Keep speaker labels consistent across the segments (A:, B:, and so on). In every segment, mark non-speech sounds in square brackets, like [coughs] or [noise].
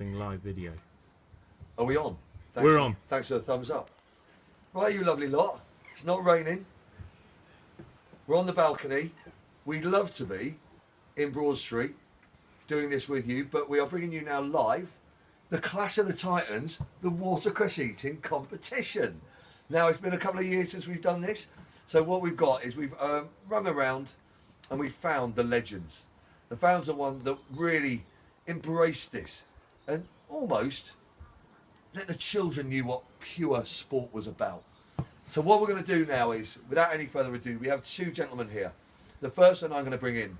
A: starting live video.
B: Are we on? Thanks
A: We're
B: for-
A: on.
B: Thanks for the thumbs up. Right, you lovely lot. It's not raining. We're on the balcony. We'd love to be in Broad Street doing this with you, but we are bringing you now live the Clash of the Titans, the watercress eating competition. Now, it's been a couple of years since we've done this, so what we've got is we've um, rung around and we've found the legends. The found the one that really embraced this and almost let the children knew what pure sport was about. So what we're going to do now is, without any further ado, we have two gentlemen here. The first one I'm going to bring in.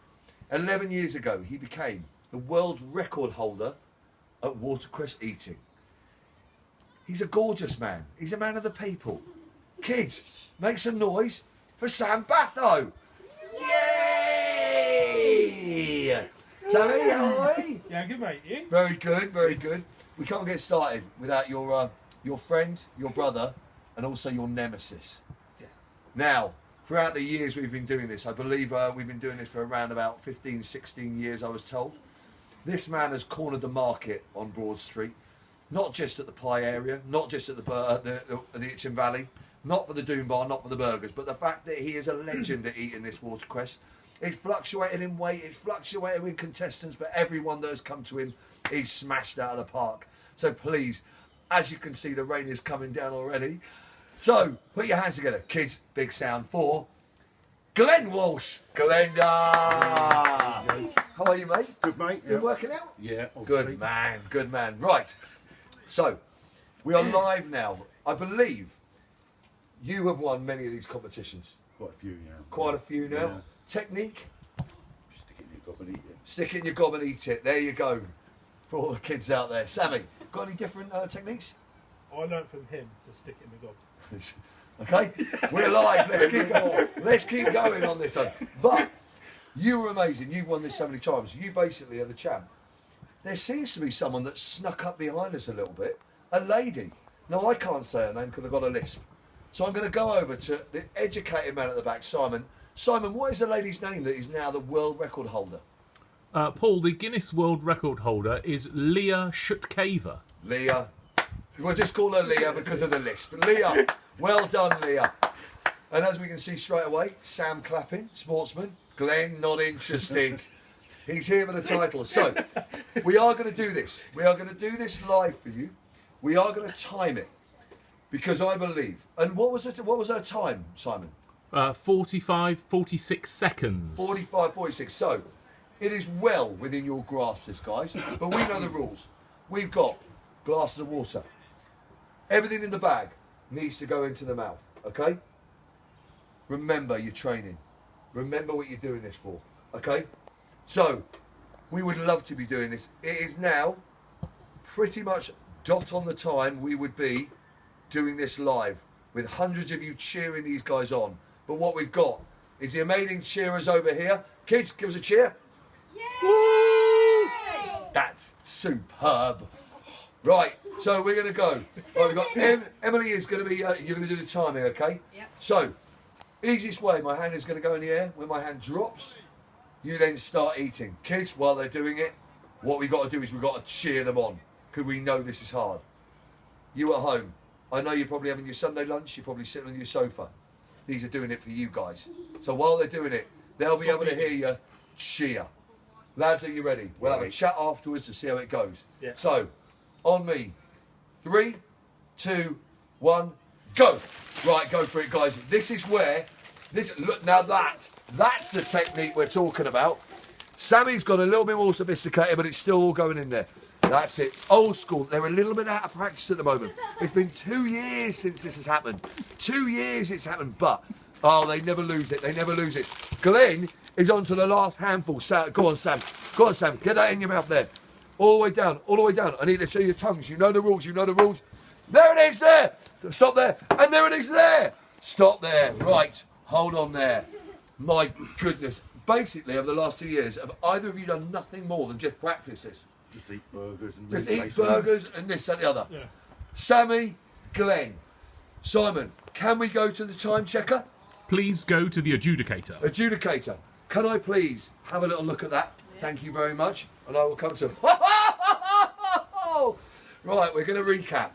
B: 11 years ago, he became the world record holder at watercress eating. He's a gorgeous man. He's a man of the people. Kids, make some noise for Sam Batho. Sammy, how are we?
C: Yeah, good mate. You?
B: Very good, very good. We can't get started without your uh, your friend, your brother, and also your nemesis.
C: Yeah.
B: Now, throughout the years we've been doing this, I believe uh, we've been doing this for around about 15, 16 years, I was told. This man has cornered the market on Broad Street, not just at the pie area, not just at the uh, the, the, the Itchen Valley, not for the Doom Bar, not for the burgers, but the fact that he is a legend at eating this watercress. It's fluctuated in weight, it's fluctuated in contestants, but everyone that has come to him, he's smashed out of the park. So please, as you can see, the rain is coming down already. So put your hands together, kids. Big sound for Glenn Walsh. Glenda. How are you, mate?
D: Good mate.
B: You working out?
D: Yeah. obviously.
B: Good man, good man. Right. So, we are live now. I believe you have won many of these competitions.
D: Quite a few now.
B: Quite a few now.
D: Yeah.
B: Technique,
D: Stick it in your gob and eat it.
B: stick it in your gob and eat it. There you go. For all the kids out there. Sammy, got any different uh, techniques?
C: I learned from him to stick it in the gob. [laughs]
B: Okay, we're live. Let's keep going. Let's keep going on this one. But you were amazing. You've won this so many times. You basically are the champ. There seems to be someone that snuck up behind us a little bit. A lady. Now I can't say her name because I've got a lisp. So I'm going to go over to the educated man at the back, Simon. Simon, what is the lady's name that is now the world record holder?
A: Uh, Paul, the Guinness World Record holder is Leah Shutkever.
B: Leah. We'll just call her Leah because of the lisp. Leah, well done, Leah. And as we can see straight away, Sam clapping, sportsman. Glenn not interested. [laughs] He's here for the title. So, we are going to do this. We are going to do this live for you. We are going to time it because I believe. And what was it? What was her time, Simon?
A: Uh, 45, 46 seconds.
B: 45, 46. So, it is well within your grasp, this guys. But we know the [coughs] rules. We've got glasses of water. Everything in the bag needs to go into the mouth. Okay. Remember your training. Remember what you're doing this for. Okay. So, we would love to be doing this. It is now pretty much dot on the time we would be doing this live with hundreds of you cheering these guys on. But what we've got is the amazing cheerers over here. Kids, give us a cheer. That's superb. Right, so we're going to go. Right, we've got [laughs] em- Emily is going to be. Uh, you're going to do the timing, okay?
E: Yep.
B: So, easiest way. My hand is going to go in the air. When my hand drops, you then start eating. Kids, while they're doing it, what we've got to do is we've got to cheer them on because we know this is hard. You at home, I know you're probably having your Sunday lunch. You're probably sitting on your sofa. These are doing it for you guys. So while they're doing it, they'll be able to hear you cheer. Lads, are you ready? We'll have a chat afterwards to see how it goes.
C: Yeah.
B: So, on me. Three, two, one, go. Right, go for it, guys. This is where this look now that that's the technique we're talking about. Sammy's got a little bit more sophisticated, but it's still all going in there. That's it. Old school. They're a little bit out of practice at the moment. It's been two years since this has happened. Two years it's happened, but oh, they never lose it. They never lose it. Glenn is on to the last handful. Sam, go on, Sam. Go on, Sam. Get that in your mouth there. All the way down. All the way down. I need to see your tongues. You know the rules. You know the rules. There it is. There. Stop there. And there it is. There. Stop there. Right. Hold on there. My goodness. Basically, over the last two years, have either of you done nothing more than just practice this?
D: Just eat burgers and
B: Just eat burgers and this and the other.
C: Yeah.
B: Sammy, Glenn, Simon, can we go to the time checker?
A: Please go to the adjudicator.
B: Adjudicator, can I please have a little look at that? Thank you very much. And I will come to. [laughs] Right, we're going to recap.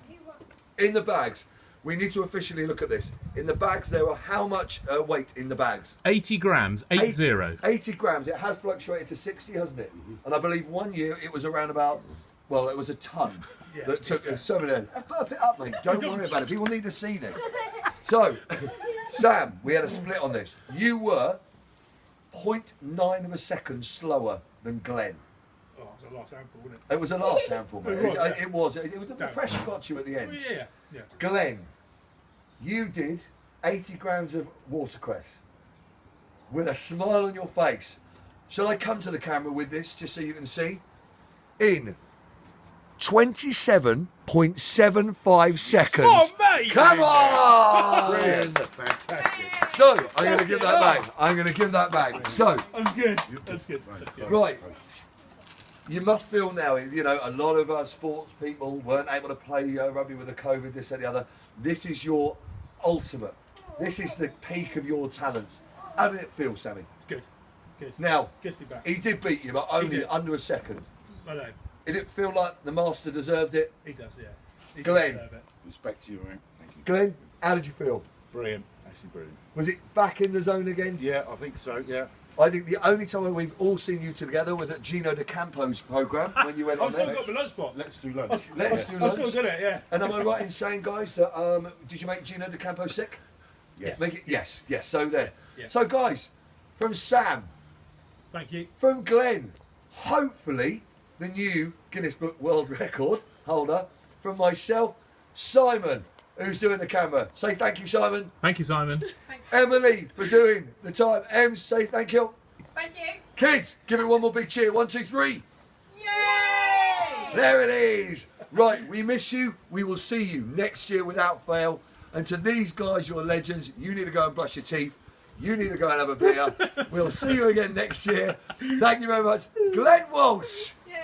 B: In the bags, we need to officially look at this. In the bags, there are how much uh, weight in the bags?
A: 80 grams, 8 0.
B: 80 grams. It has fluctuated to 60, hasn't it? Mm-hmm. And I believe one year it was around about, well, it was a ton
C: Yeah.
B: that took uh, some of them. Uh, burp it up, mate. Don't worry about it. People need to see this. [laughs] So, Sam, we had a split on this. You were 0.9 of a second slower than Glenn.
C: It's a last handful, wasn't it?
B: It was a last handful, mate.
C: It
B: It,
C: was, yeah.
B: it was. It, was the
C: No.
B: pressure got you at the end.
C: yeah, yeah.
B: Glenn, you did 80 grams of watercress with a smile on your face. Shall I come to the camera with this just so you can see? In 27.75 seconds.
C: Oh, mate!
B: Come on!
D: Brilliant. Fantastic.
B: So, I'm going to give that back. I'm going to give that back. So,
C: That's good. That's good. That's good.
B: Right. You must feel now, you know, a lot of uh, sports people weren't able to play uh, rugby with the COVID, this and the other. This is your ultimate. This is the peak of your talents. How did it feel, Sammy?
C: Good. Good.
B: Now,
C: Good to be back.
B: he did beat you, but only under a second.
C: I know.
B: Did it feel like the master deserved it?
C: He does, yeah. He does
B: Glenn.
C: deserve it.
D: Respect to you, mate. Thank you.
B: Glenn, how did you feel?
D: Brilliant. Actually brilliant.
B: Was it back in the zone again?
D: Yeah, I think so. Yeah.
B: I think the only time we've all seen you together was at Gino D'Acampo's program when you went on
C: I've still
B: there.
C: got my lunch spot.
D: Let's do lunch.
B: Let's do lunch.
C: I've still
B: lunch.
C: got it, yeah.
B: And am I right in saying, guys, that um, did you make Gino D'Acampo sick?
D: Yes.
B: Make it, yes, yes. So there.
C: Yeah.
B: So, guys, from Sam,
C: Thank you.
B: from Glenn, hopefully the new Guinness Book World [laughs] Record holder, from myself, Simon, who's doing the camera. Say thank you, Simon.
A: Thank you, Simon.
E: Thanks.
B: Emily for doing the time. Em, say thank you.
E: Thank you.
B: Kids, give it one more big cheer. One, two, three.
E: Yay!
B: There it is. Right, we miss you. We will see you next year without fail. And to these guys, you're legends. You need to go and brush your teeth. You need to go and have a beer. [laughs] we'll see you again next year. Thank you very much. Glenn Walsh.
E: Yay!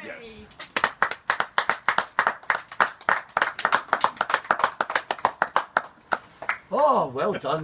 B: Oh, well done.